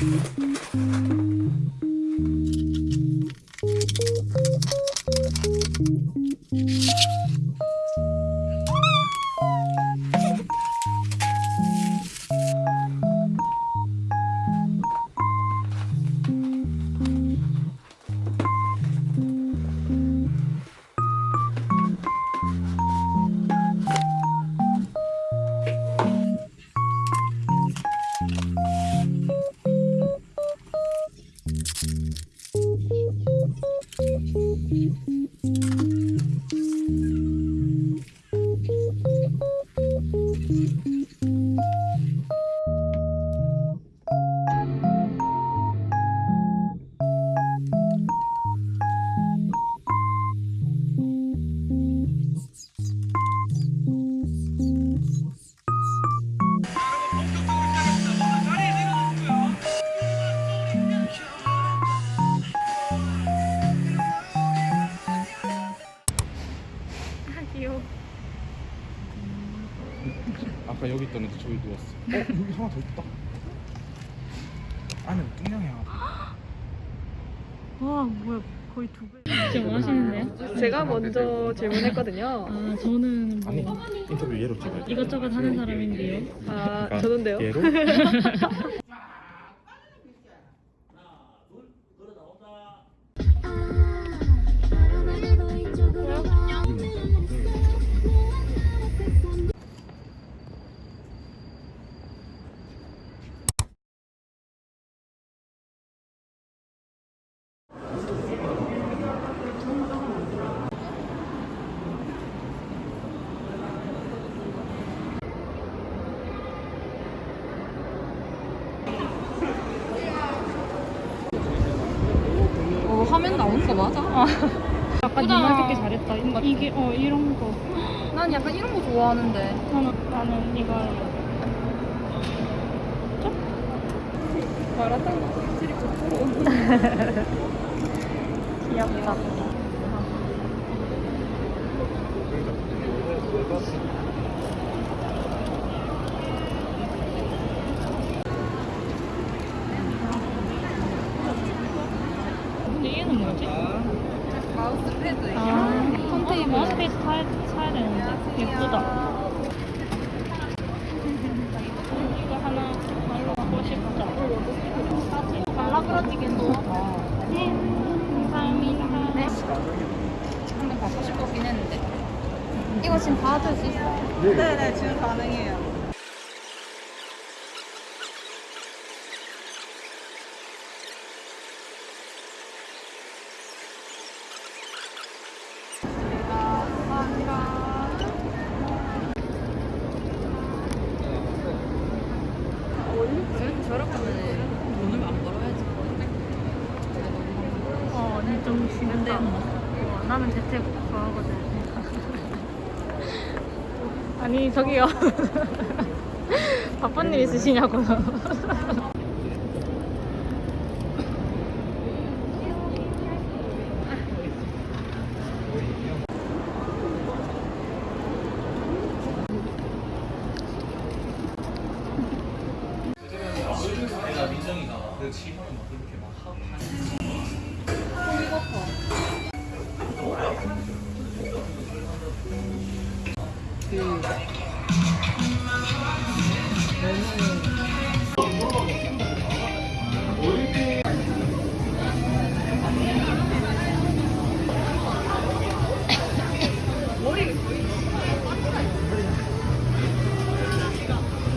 귀여 질문했거든요. 아 저는 아니 뭐 인터뷰 얘로 찍어야 돼. 이것저것 하는 사람인데요. 아 그러니까 저는데요. 얘로? 마라탕 먹기 좋고. 귀엽다. 근데 얘는 뭐지? 마우스 패드. 아 턴테이블. 마우스피스 사야 사야 되는데 예쁘다. 이거 하나 하나 하고 싶다. 사진 발라그라지겠노. 네 감사합니다. 한번 받고 싶었긴 했는데. 이거 지금 받을 수 있어? 네네 지금 가능해요. 이렇게 저렇게 하면 돈을 안 벌어야지. 어 언니 좀 심한데. 어, 나는 재택 좋아하거든. 아니 저기요. 바쁜 일 있으시냐고요.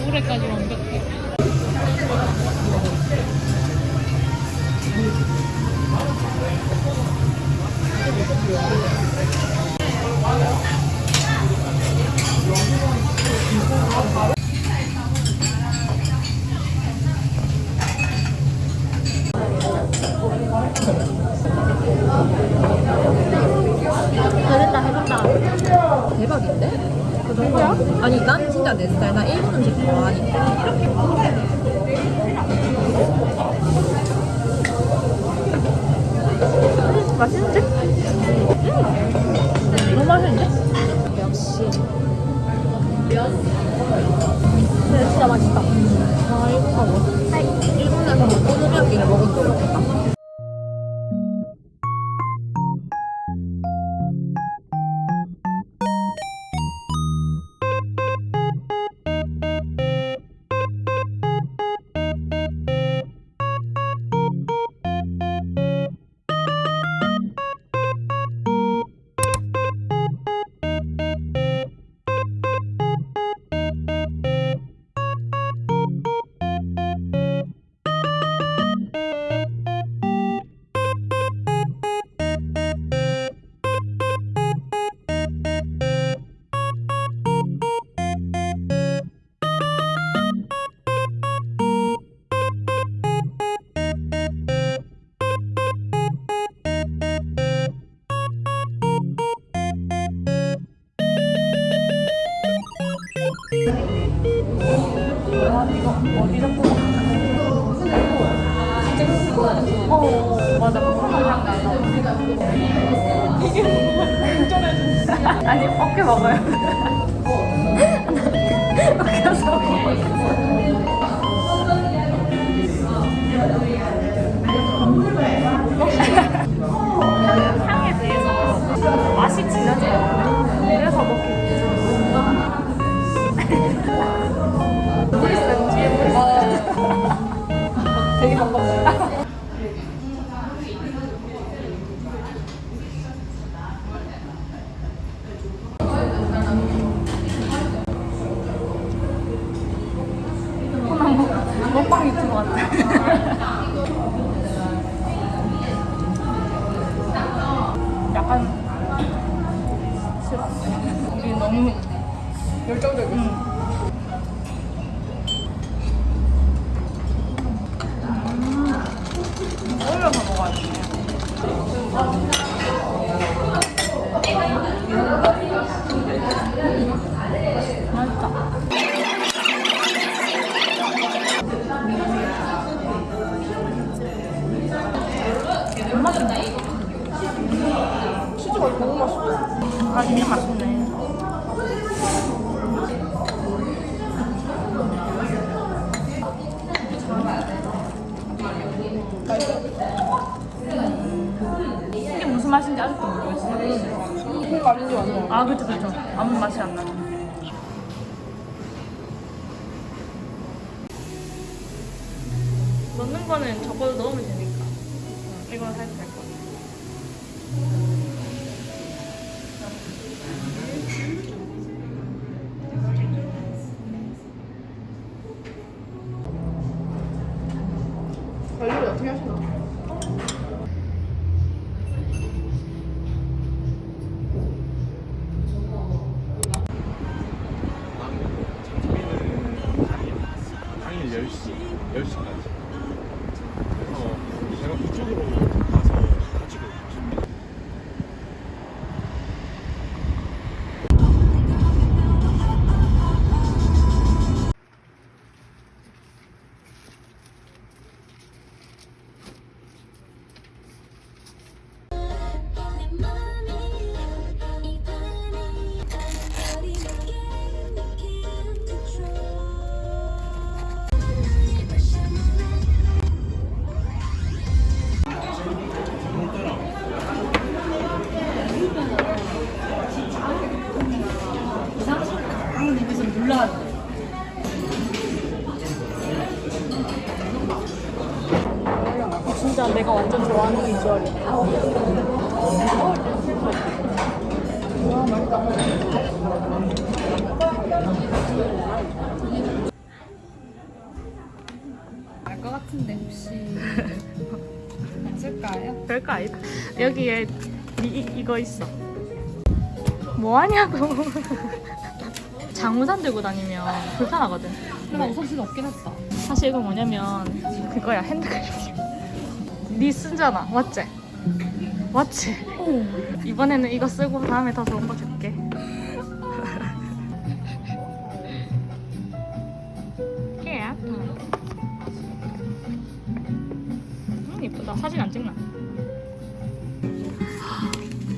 노래까지 완 잘했다 해봤다. 대박인데? 그 정도야? 아니, 난 진짜 내 스타일. 나 일본 음식 좋아하니까. 맛있는데? 너무 맛있는데? 역시. 근데 진짜 맛있다. 아, 일본가 뭐. 일본에서 먹고 어 맞아. 콩나물 아니 어깨 먹어요. 어깨서. 향에 맛인지 아직도 모르겠어 그거 아닌지 완전. 아 그쵸 그쵸. 아무 맛이 안 나죠 넣는 거는 적어도 넣으면 되니까. 이거 해도 알것 같은데 혹시 없을까요? 별거 아니다 여기에 이, 이- 이거 있어 뭐하냐고 장우산 들고 다니면 불편하거든 근데 우선 진짜 없긴 했다. 사실 이거 뭐냐면 그거야 핸드크림 니 쓰잖아 맞지? 맞지? 이번에는 이거 쓰고 다음에 더 좋은 거 줄게 예. 음, 이쁘다 사진 안 찍나?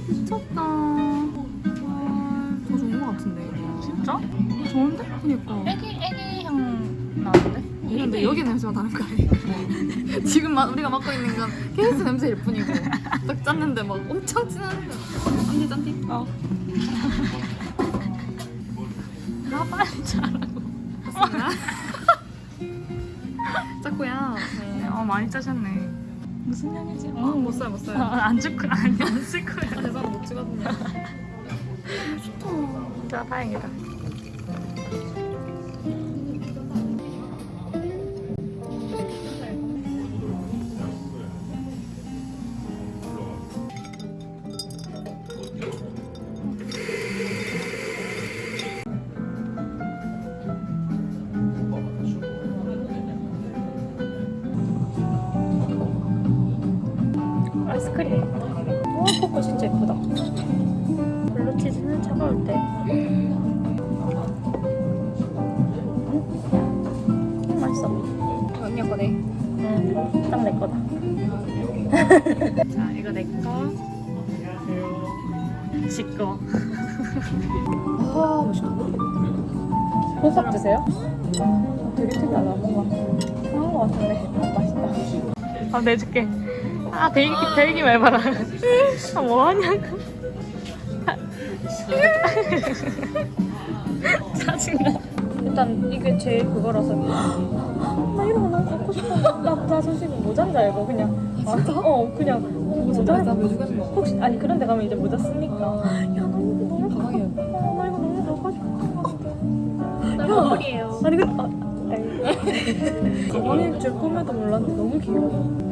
미쳤다 더 좋은 것 같은데. 진짜? 이거 좋은데? 그니까. 애기 애기? 근데 여기 냄새가 다른 거 아니야? 지금 마- 우리가 맡고 있는 건 케이스 냄새일 뿐이고 딱 짰는데 막 엄청 진한데 짠디 짠디 어. 나 빨리 자라고. 짰고요 네, 어 많이 짜셨네. 무슨 향이지? 어, 못 써요 못 써요 안 아니 안쓸 거야. 대사는 못 찍었는데 진짜 다행이다. 아이스크림. 와, 코코 진짜 예쁘다. 블루치즈는 차가울 때. 음, 맛있어. 언니 거네. 응, 딱내 거다. 자, 이거 내 거. 지 거. 아 맛있다. 보석 드세요? 되게 특이하다. 뭔가 상한 거 같은데 맛있다. 아, 내줄게. 아, 대기, 대기 말봐라. 아, 뭐 하냐고. 짜증나. 일단 이게 제일 그거라서. 나 이런 거 너무 갖고 싶어. 나, 나 솔직히 모자인 줄 알고 그냥. 아, 어, 그냥. 어, 모자. 나? 혹시 아니 그런 데 가면 이제 모자 쓰니까. 야, 나 이거 너무 가방에. 어, 나 이거 너무 갖고 싶어. 나 머리예요. 아니 그 아. 가방일 줄 꿈에도 몰랐는데 너무 귀여워.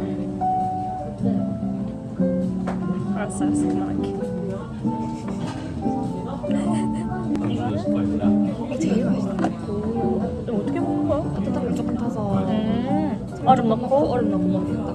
알았어, 그만할게. 이게 제일 맛있다. 오, 이거 어떻게 먹는 거야? 따뜻한 조금 타서 음, 얼음 넣고. 얼음 넣고 된다.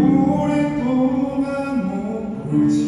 오랫동안 못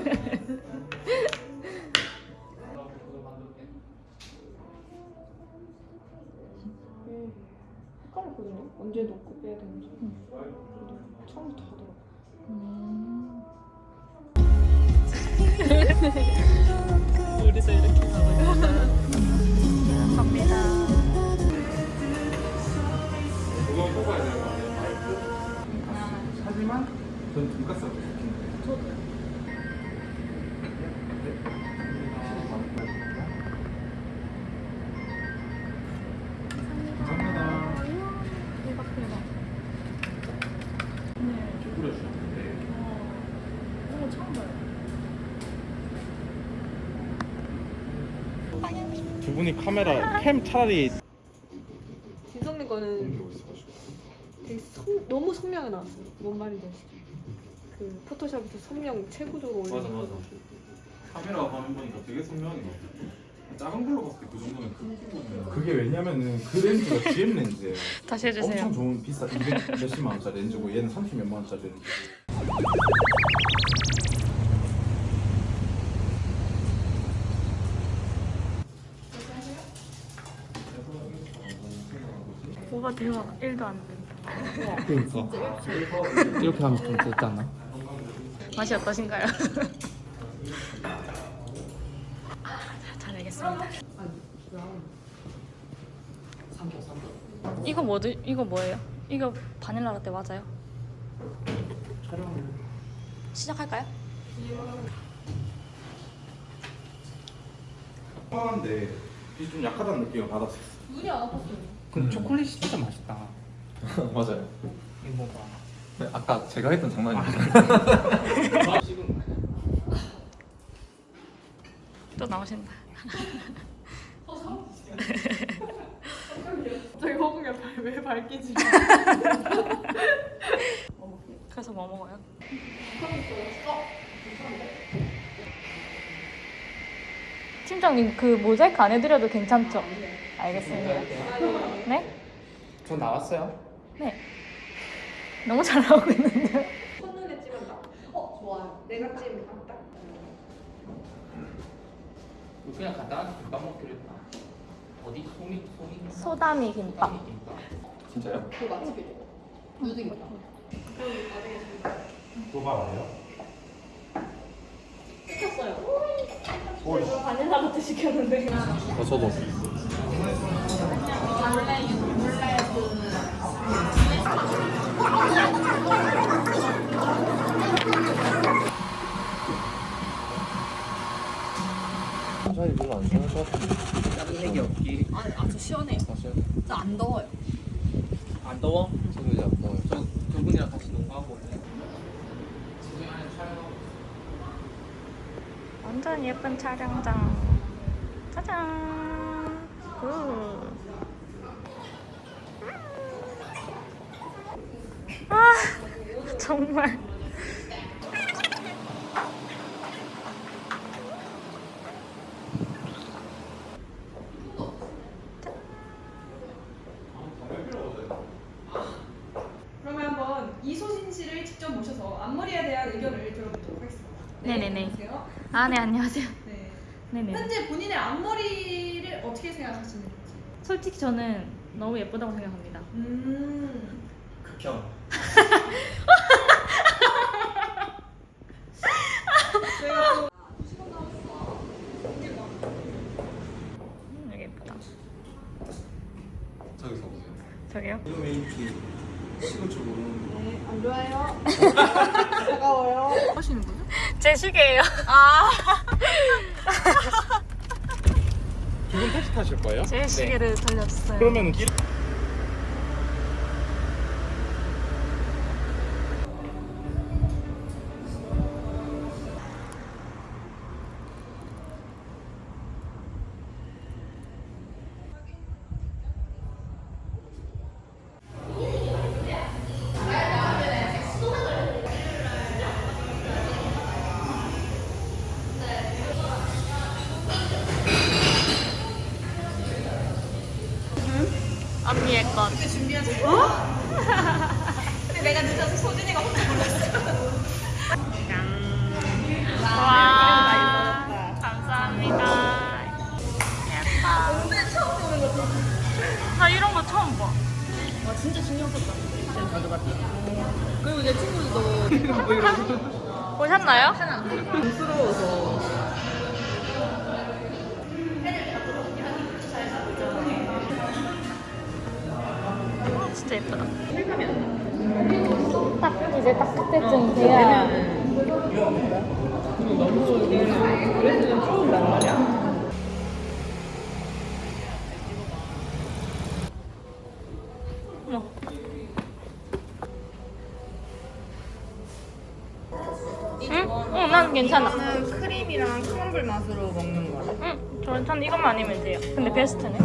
두 분이 카메라 캠 차라리 진성님 거는 되게 성, 너무 선명하게 나왔어요. 뭔 말인지 아시죠? 그 포토샵에서 선명 최고조로 맞아, 맞아. 카메라 화면 보니까 되게 선명하게 나왔어. 작은 걸로 봤을 때 그 정도면 큰 거면 그게 왜냐면은 그 렌즈가 GM 렌즈예요. 다시 해주세요. 엄청 좋은 비싸 200 몇십만 원짜리 렌즈고 얘는 30 몇만 원짜리 렌즈. 오빠 대박 1도 안 된다. 그러니까 이렇게 하면 좀 않나? 맛이 어떠신가요? 아, 잘 알겠습니다. 이거 뭐지? 이거 뭐예요? 이거 바닐라 라떼 맞아요? 시작할까요? 한데 좀 약하다는 느낌을 받았어. 근데 음. 초콜릿이 진짜 맛있다. 맞아요. 이거 봐. 네, 아까 제가 했던 장난입니다. 아. 또 나오신다. 어, 저기 허공에 왜 밝히지? 그래서 뭐 먹어요? 어, 팀장님 그 모자이크 안 해드려도 괜찮죠? 아, 네. 알겠습니다. 네? 저 나왔어요? 네. 너무 잘 나오고 있는데. 첫눈에 찜한다. 어 좋아요. 내가 찜 딱. 그냥 간단하게 김밥 먹기로 했다. 어디? 소미? 소미? 소다미 김밥. 소미 김밥. 진짜요? 그 맛집이래. 유득이다. 또 가 뭐예요? 그래서 바닐라부터 시켰는데. 어, 저도. 사실 별로 안 좋아할 것 같은데. 색이 없기. 아니, 아주 시원해요. 사실 진짜 안 더워요. 안 더워? 저도 이제 안 나와요. 저 두 분이랑 같이 농구하고 올래? 완전 예쁜 촬영장. 짜잔. 굿. 아, 정말. 그러면 한번 이소진 씨를 직접 모셔서 앞머리에 대한 의견을 들어보도록 하겠습니다. 네네네. 안녕하세요. 아, 네, 안녕하세요. 네. 네네. 현재 본인의 앞머리를 어떻게 생각하시는지. 솔직히 저는 너무 예쁘다고 생각합니다. 음. 극혐. 음, 여기 예쁘다. 저기서 보세요. 저기요? 이거 왜 이렇게 식을 줄 모르는 거 네, 안 좋아요. 차가워요. 하시는 거죠? 제 시계예요. 두분 택시 타실 거예요? 제 시계를 돌렸어요. 그러면 진짜 가져갔다. 그리고 내 친구들도 보셨나요? 부끄러워서. 어, 진짜 예쁘다. 딱 이제 딱 그때쯤 돼야. 어머. 아니면 돼요. 근데 베스트네.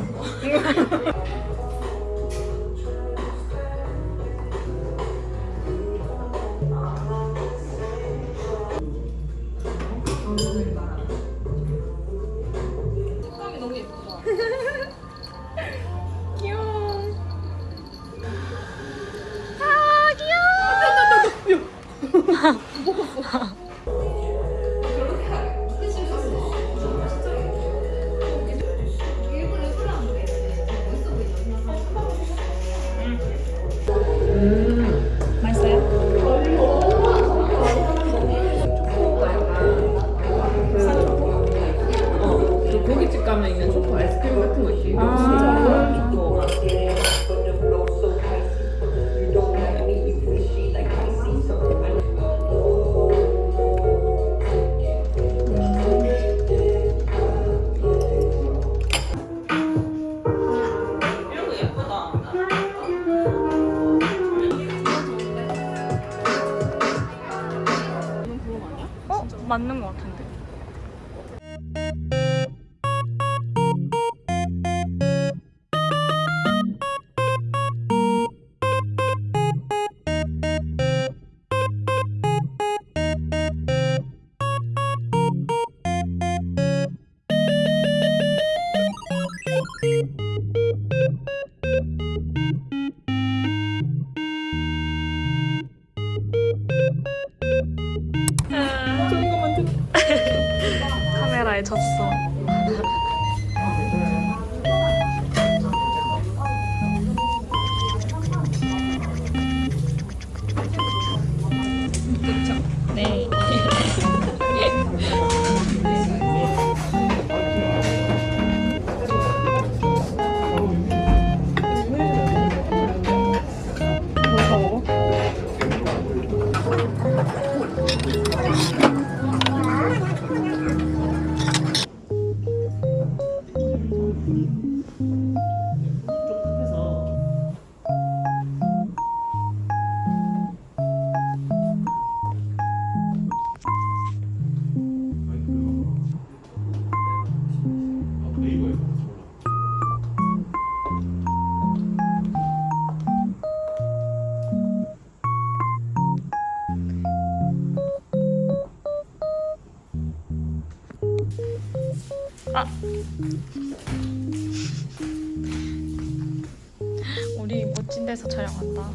졌어.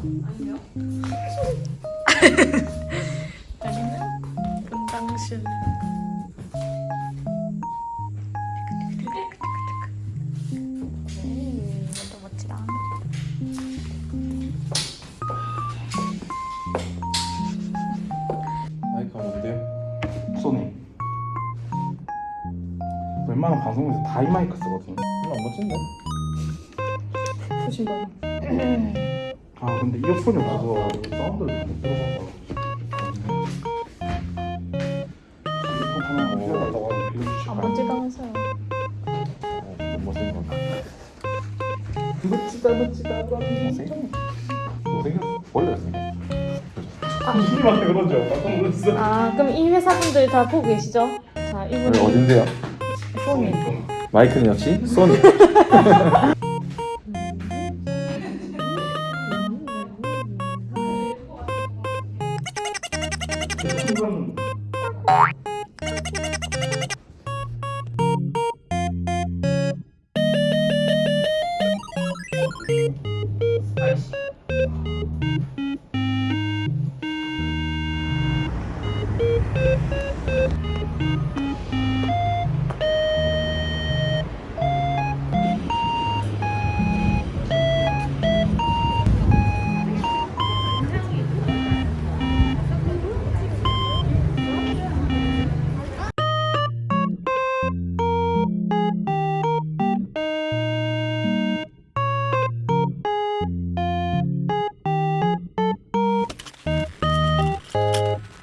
아니요. 여기는 분당실. 웬만한 방송에서 다 이 마이크 쓰거든 별로 안 멋진데? 보신 거. 아 근데 이어폰이 없어서 사운드를 못 들어봐서 이어폰 하나 빌려달라고 하면 빌려주실까요? 아. 멋지다 멋지다 못생겼어. 못생겼어. 원래 그러죠 깜짝 놀랐어 아, 그럼 이 회사 분들 다 보고 계시죠? 자, 이분이 어딘데요? 소니. 마이크는 역시 소니. Thank you.